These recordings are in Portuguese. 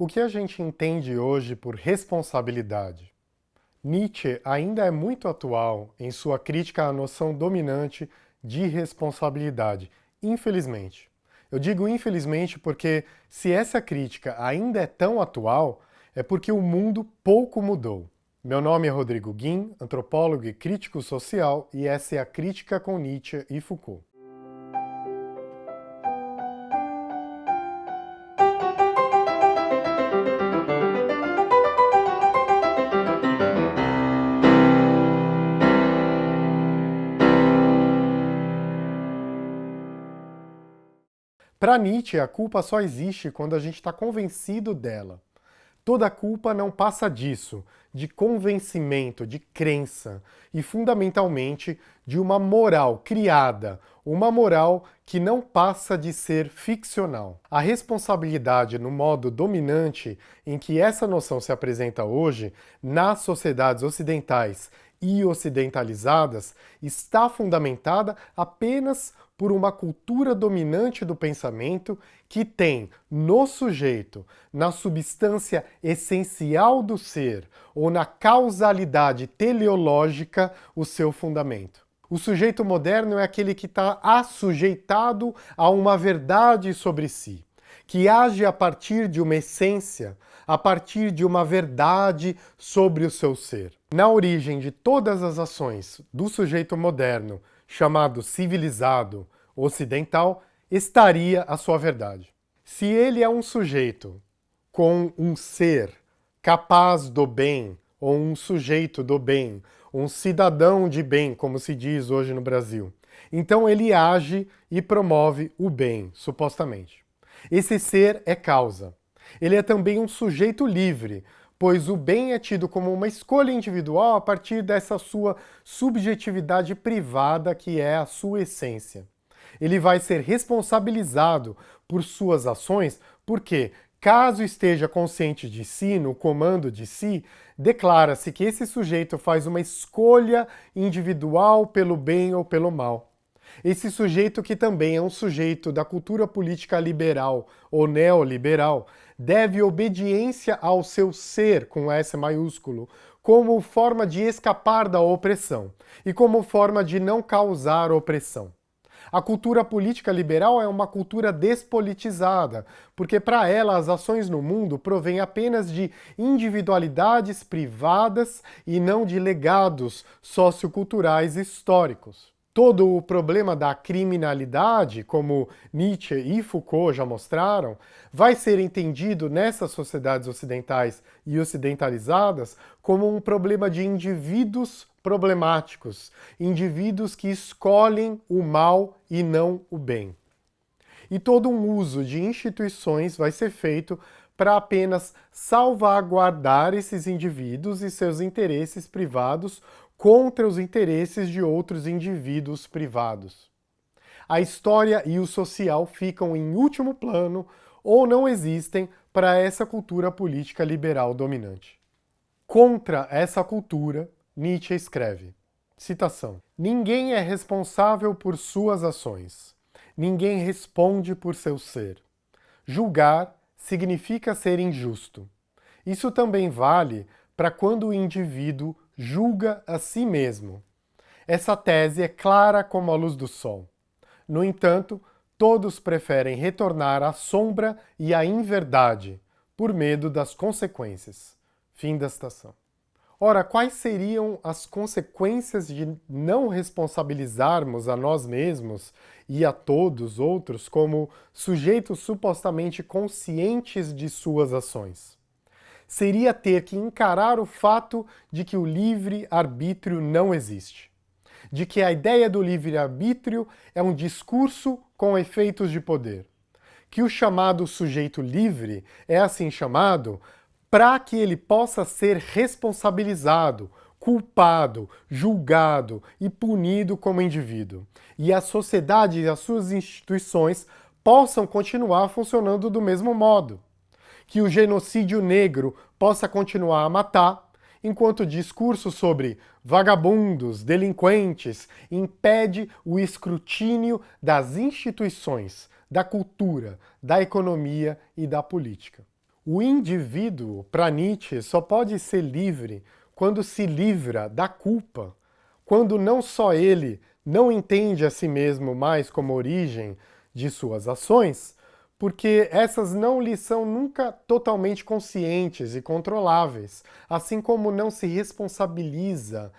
O que a gente entende hoje por responsabilidade? Nietzsche ainda é muito atual em sua crítica à noção dominante de responsabilidade, infelizmente. Eu digo infelizmente porque, se essa crítica ainda é tão atual, é porque o mundo pouco mudou. Meu nome é Rodrigo Guim, antropólogo e crítico social, e essa é a Crítica com Nietzsche e Foucault. Para Nietzsche, a culpa só existe quando a gente está convencido dela. Toda culpa não passa disso, de convencimento, de crença, e fundamentalmente de uma moral criada, uma moral que não passa de ser ficcional. A responsabilidade no modo dominante em que essa noção se apresenta hoje, nas sociedades ocidentais e ocidentalizadas, está fundamentada apenas por uma cultura dominante do pensamento que tem no sujeito, na substância essencial do ser ou na causalidade teleológica, o seu fundamento. O sujeito moderno é aquele que está assujeitado a uma verdade sobre si, que age a partir de uma essência, a partir de uma verdade sobre o seu ser. Na origem de todas as ações do sujeito moderno, chamado civilizado, ocidental, estaria a sua verdade. Se ele é um sujeito com um ser capaz do bem, ou um sujeito do bem, um cidadão de bem, como se diz hoje no Brasil, então ele age e promove o bem, supostamente. Esse ser é causa. Ele é também um sujeito livre, pois o bem é tido como uma escolha individual a partir dessa sua subjetividade privada que é a sua essência ele vai ser responsabilizado por suas ações, porque, caso esteja consciente de si, no comando de si, declara-se que esse sujeito faz uma escolha individual pelo bem ou pelo mal. Esse sujeito, que também é um sujeito da cultura política liberal ou neoliberal, deve obediência ao seu ser, com S maiúsculo, como forma de escapar da opressão e como forma de não causar opressão. A cultura política liberal é uma cultura despolitizada, porque para ela as ações no mundo provêm apenas de individualidades privadas e não de legados socioculturais históricos. Todo o problema da criminalidade, como Nietzsche e Foucault já mostraram, vai ser entendido nessas sociedades ocidentais e ocidentalizadas como um problema de indivíduos problemáticos, indivíduos que escolhem o mal e não o bem. E todo um uso de instituições vai ser feito para apenas salvaguardar esses indivíduos e seus interesses privados contra os interesses de outros indivíduos privados. A história e o social ficam em último plano ou não existem para essa cultura política liberal dominante. Contra essa cultura, Nietzsche escreve, citação, Ninguém é responsável por suas ações. Ninguém responde por seu ser. Julgar significa ser injusto. Isso também vale para quando o indivíduo julga a si mesmo. Essa tese é clara como a luz do sol. No entanto, todos preferem retornar à sombra e à inverdade, por medo das consequências. Fim da citação. Ora, quais seriam as consequências de não responsabilizarmos a nós mesmos e a todos outros como sujeitos supostamente conscientes de suas ações? Seria ter que encarar o fato de que o livre-arbítrio não existe. De que a ideia do livre-arbítrio é um discurso com efeitos de poder. Que o chamado sujeito livre é assim chamado para que ele possa ser responsabilizado, culpado, julgado e punido como indivíduo. E a sociedade e as suas instituições possam continuar funcionando do mesmo modo. Que o genocídio negro possa continuar a matar, enquanto o discurso sobre vagabundos, delinquentes, impede o escrutínio das instituições, da cultura, da economia e da política. O indivíduo, para Nietzsche, só pode ser livre quando se livra da culpa, quando não só ele não entende a si mesmo mais como origem de suas ações, porque essas não lhe são nunca totalmente conscientes e controláveis, assim como não se responsabiliza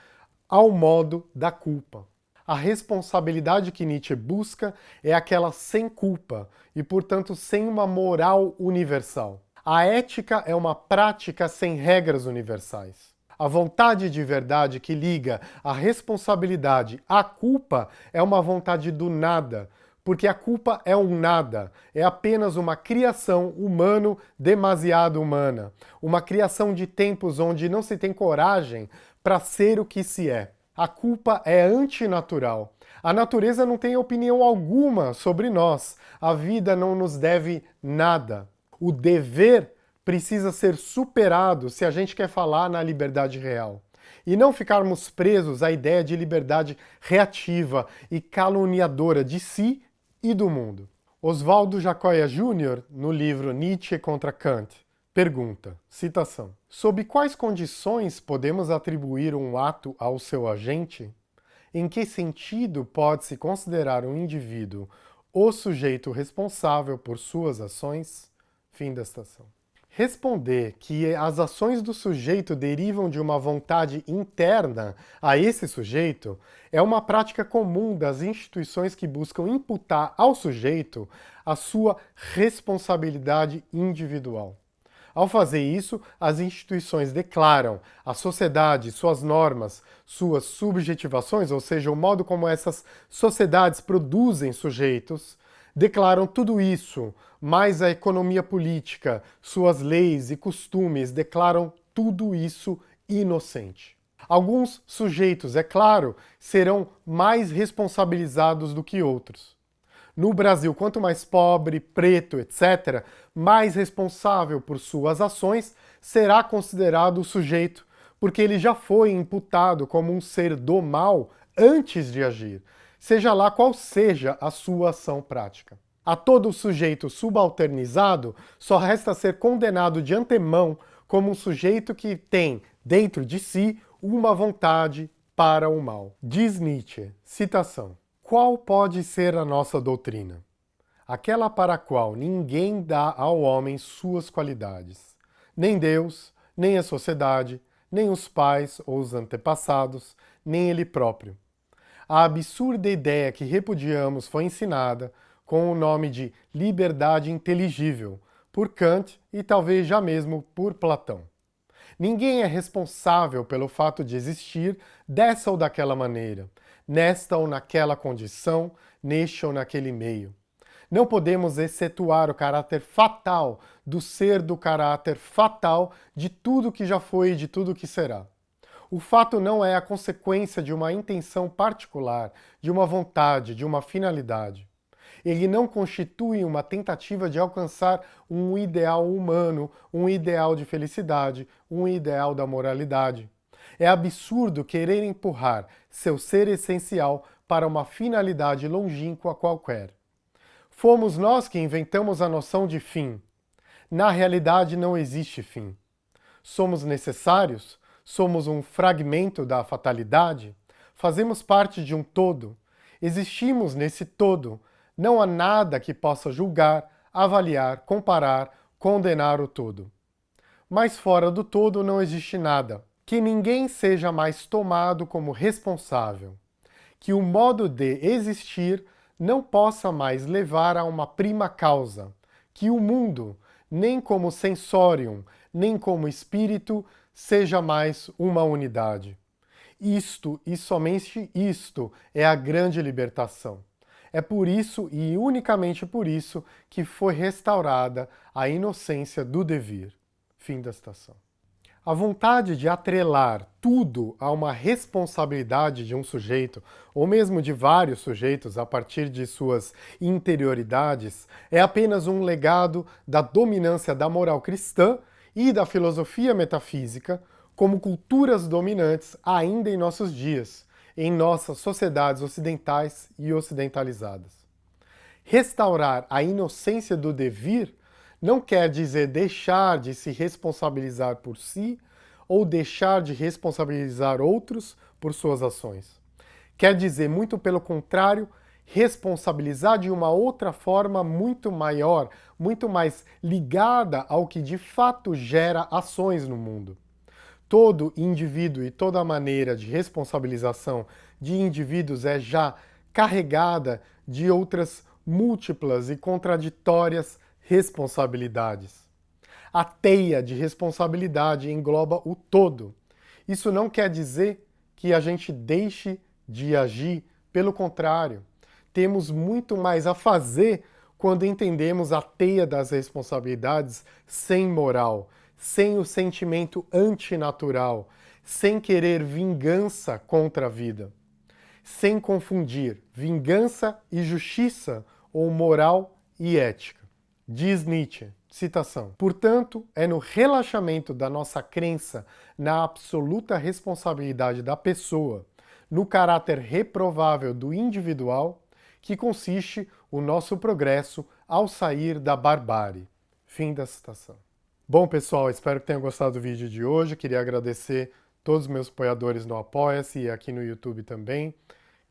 ao modo da culpa. A responsabilidade que Nietzsche busca é aquela sem culpa e, portanto, sem uma moral universal. A ética é uma prática sem regras universais. A vontade de verdade que liga a responsabilidade à culpa é uma vontade do nada, porque a culpa é um nada, é apenas uma criação humano demasiado humana, uma criação de tempos onde não se tem coragem para ser o que se é. A culpa é antinatural. A natureza não tem opinião alguma sobre nós. A vida não nos deve nada. O dever precisa ser superado se a gente quer falar na liberdade real. E não ficarmos presos à ideia de liberdade reativa e caluniadora de si e do mundo. Oswaldo Jacóia Júnior, no livro Nietzsche contra Kant, pergunta, citação, Sob quais condições podemos atribuir um ato ao seu agente? Em que sentido pode-se considerar um indivíduo o sujeito responsável por suas ações? Fim da estação. Responder que as ações do sujeito derivam de uma vontade interna a esse sujeito é uma prática comum das instituições que buscam imputar ao sujeito a sua responsabilidade individual. Ao fazer isso, as instituições declaram à sociedade suas normas, suas subjetivações, ou seja, o modo como essas sociedades produzem sujeitos, declaram tudo isso, mais a economia política, suas leis e costumes, declaram tudo isso inocente. Alguns sujeitos, é claro, serão mais responsabilizados do que outros. No Brasil, quanto mais pobre, preto, etc., mais responsável por suas ações será considerado o sujeito, porque ele já foi imputado como um ser do mal antes de agir, seja lá qual seja a sua ação prática. A todo sujeito subalternizado só resta ser condenado de antemão como um sujeito que tem dentro de si uma vontade para o mal. Diz Nietzsche, citação, Qual pode ser a nossa doutrina? Aquela para a qual ninguém dá ao homem suas qualidades, nem Deus, nem a sociedade, nem os pais ou os antepassados, nem ele próprio a absurda ideia que repudiamos foi ensinada com o nome de liberdade inteligível por Kant e talvez já mesmo por Platão. Ninguém é responsável pelo fato de existir dessa ou daquela maneira, nesta ou naquela condição, neste ou naquele meio. Não podemos excetuar o caráter fatal do ser do caráter fatal de tudo que já foi e de tudo que será. O fato não é a consequência de uma intenção particular, de uma vontade, de uma finalidade. Ele não constitui uma tentativa de alcançar um ideal humano, um ideal de felicidade, um ideal da moralidade. É absurdo querer empurrar seu ser essencial para uma finalidade longínqua qualquer. Fomos nós que inventamos a noção de fim. Na realidade não existe fim. Somos necessários? Somos um fragmento da fatalidade? Fazemos parte de um todo? Existimos nesse todo? Não há nada que possa julgar, avaliar, comparar, condenar o todo. Mas fora do todo não existe nada. Que ninguém seja mais tomado como responsável. Que o modo de existir não possa mais levar a uma prima causa. Que o mundo, nem como sensorium, nem como espírito, seja mais uma unidade. Isto e somente isto é a grande libertação. É por isso e unicamente por isso que foi restaurada a inocência do devir. Fim da citação. A vontade de atrelar tudo a uma responsabilidade de um sujeito, ou mesmo de vários sujeitos a partir de suas interioridades, é apenas um legado da dominância da moral cristã e da filosofia metafísica como culturas dominantes ainda em nossos dias, em nossas sociedades ocidentais e ocidentalizadas. Restaurar a inocência do devir não quer dizer deixar de se responsabilizar por si ou deixar de responsabilizar outros por suas ações. Quer dizer, muito pelo contrário, responsabilizar de uma outra forma muito maior, muito mais ligada ao que de fato gera ações no mundo. Todo indivíduo e toda maneira de responsabilização de indivíduos é já carregada de outras múltiplas e contraditórias responsabilidades. A teia de responsabilidade engloba o todo. Isso não quer dizer que a gente deixe de agir, pelo contrário temos muito mais a fazer quando entendemos a teia das responsabilidades sem moral, sem o sentimento antinatural, sem querer vingança contra a vida, sem confundir vingança e justiça ou moral e ética. Diz Nietzsche, citação, portanto, é no relaxamento da nossa crença na absoluta responsabilidade da pessoa, no caráter reprovável do individual, que consiste o nosso progresso ao sair da barbárie. Fim da citação. Bom, pessoal, espero que tenham gostado do vídeo de hoje. Queria agradecer todos os meus apoiadores no Apoia-se e aqui no YouTube também.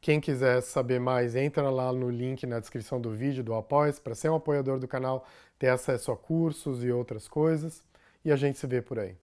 Quem quiser saber mais, entra lá no link na descrição do vídeo do Apoia-se para ser um apoiador do canal, ter acesso a cursos e outras coisas. E a gente se vê por aí.